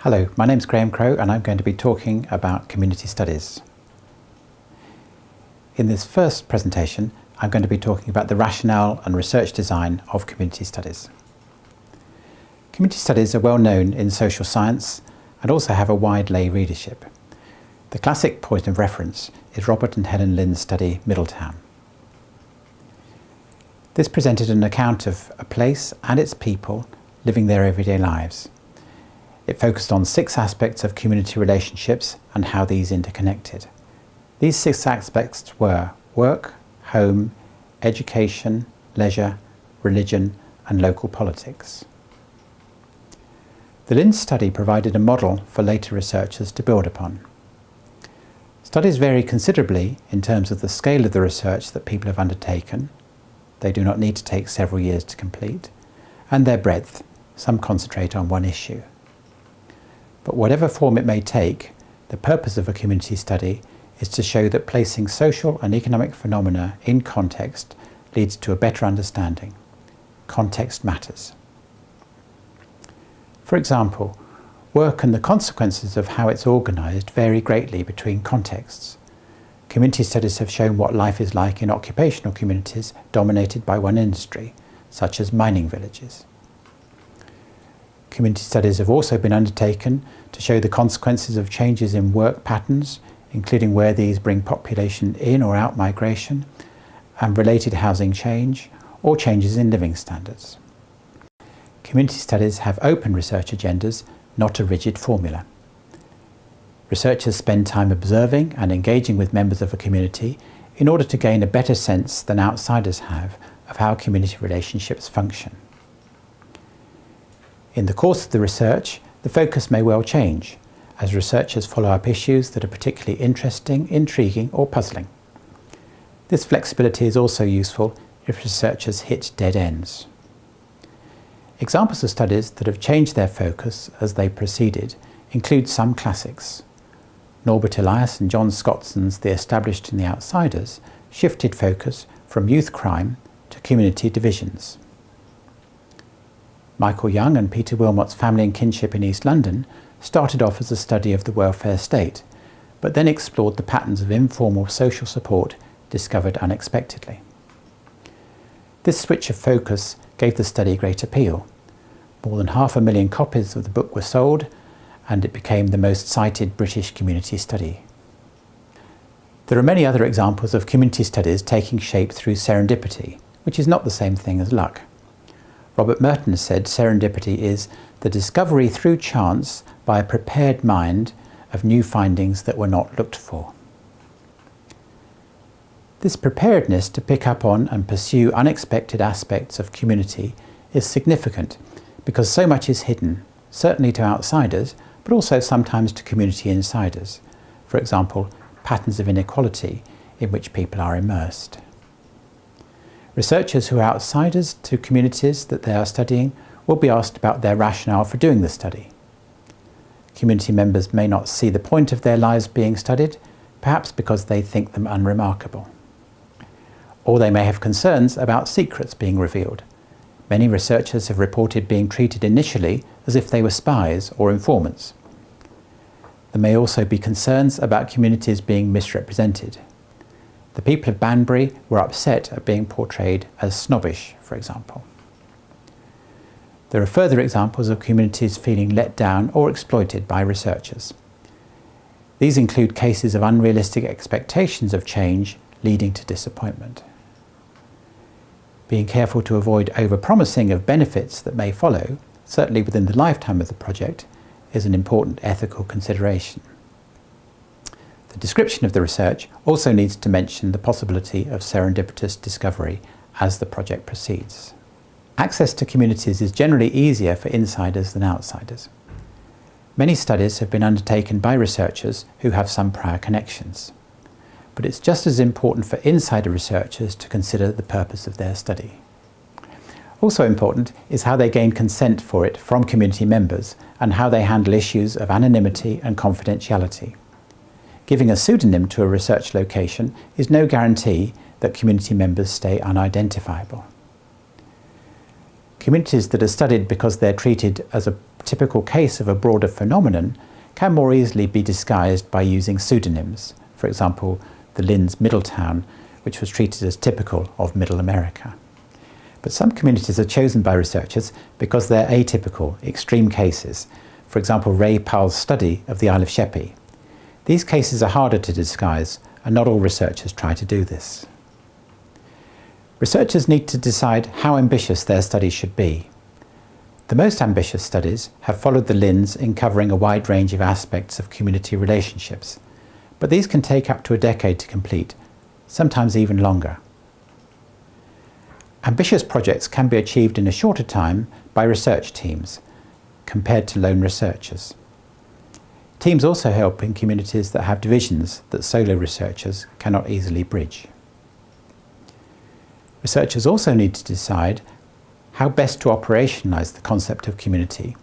Hello, my name is Graham Crow and I'm going to be talking about community studies. In this first presentation, I'm going to be talking about the rationale and research design of community studies. Community studies are well known in social science and also have a wide lay readership. The classic point of reference is Robert and Helen Lynd's study Middletown. This presented an account of a place and its people living their everyday lives. It focused on six aspects of community relationships and how these interconnected. These six aspects were work, home, education, leisure, religion and local politics. The Lynd study provided a model for later researchers to build upon. Studies vary considerably in terms of the scale of the research that people have undertaken, they do not need to take several years to complete, and their breadth, some concentrate on one issue. But whatever form it may take, the purpose of a community study is to show that placing social and economic phenomena in context leads to a better understanding. Context matters. For example, work and the consequences of how it's organised vary greatly between contexts. Community studies have shown what life is like in occupational communities dominated by one industry, such as mining villages. Community studies have also been undertaken to show the consequences of changes in work patterns, including where these bring population in or out migration, and related housing change, or changes in living standards. Community studies have open research agendas, not a rigid formula. Researchers spend time observing and engaging with members of a community in order to gain a better sense than outsiders have of how community relationships function. In the course of the research, the focus may well change as researchers follow up issues that are particularly interesting, intriguing or puzzling. This flexibility is also useful if researchers hit dead ends. Examples of studies that have changed their focus as they proceeded include some classics. Norbert Elias and John Scotson's The Established and the Outsiders shifted focus from youth crime to community divisions. Michael Young and Peter Willmott's Family and Kinship in East London started off as a study of the welfare state, but then explored the patterns of informal social support discovered unexpectedly. This switch of focus gave the study great appeal. More than half a million copies of the book were sold and it became the most cited British community study. There are many other examples of community studies taking shape through serendipity, which is not the same thing as luck. Robert Merton said serendipity is the discovery through chance by a prepared mind of new findings that were not looked for. This preparedness to pick up on and pursue unexpected aspects of community is significant because so much is hidden, certainly to outsiders, but also sometimes to community insiders. For example, patterns of inequality in which people are immersed. Researchers who are outsiders to communities that they are studying will be asked about their rationale for doing the study. Community members may not see the point of their lives being studied, perhaps because they think them unremarkable. Or they may have concerns about secrets being revealed. Many researchers have reported being treated initially as if they were spies or informants. There may also be concerns about communities being misrepresented. The people of Banbury were upset at being portrayed as snobbish, for example. There are further examples of communities feeling let down or exploited by researchers. These include cases of unrealistic expectations of change leading to disappointment. Being careful to avoid overpromising of benefits that may follow, certainly within the lifetime of the project, is an important ethical consideration. The description of the research also needs to mention the possibility of serendipitous discovery as the project proceeds. Access to communities is generally easier for insiders than outsiders. Many studies have been undertaken by researchers who have some prior connections. But it's just as important for insider researchers to consider the purpose of their study. Also important is how they gain consent for it from community members and how they handle issues of anonymity and confidentiality. Giving a pseudonym to a research location is no guarantee that community members stay unidentifiable. Communities that are studied because they're treated as a typical case of a broader phenomenon can more easily be disguised by using pseudonyms. For example, the Lynds Middletown, which was treated as typical of Middle America. But some communities are chosen by researchers because they're atypical, extreme cases. For example, Ray Pahl's study of the Isle of Sheppey. These cases are harder to disguise, and not all researchers try to do this. Researchers need to decide how ambitious their studies should be. The most ambitious studies have followed the Lynds in covering a wide range of aspects of community relationships, but these can take up to a decade to complete, sometimes even longer. Ambitious projects can be achieved in a shorter time by research teams, compared to lone researchers. Teams also help in communities that have divisions that solo researchers cannot easily bridge. Researchers also need to decide how best to operationalise the concept of community,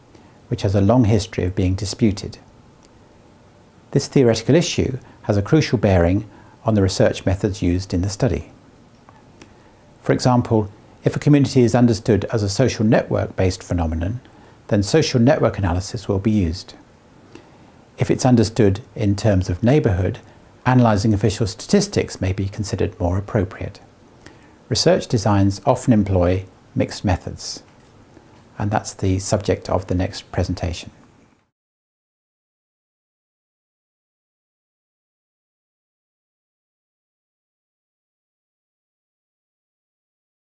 which has a long history of being disputed. This theoretical issue has a crucial bearing on the research methods used in the study. For example, if a community is understood as a social network-based phenomenon, then social network analysis will be used. If it's understood in terms of neighbourhood, analysing official statistics may be considered more appropriate. Research designs often employ mixed methods, and that's the subject of the next presentation.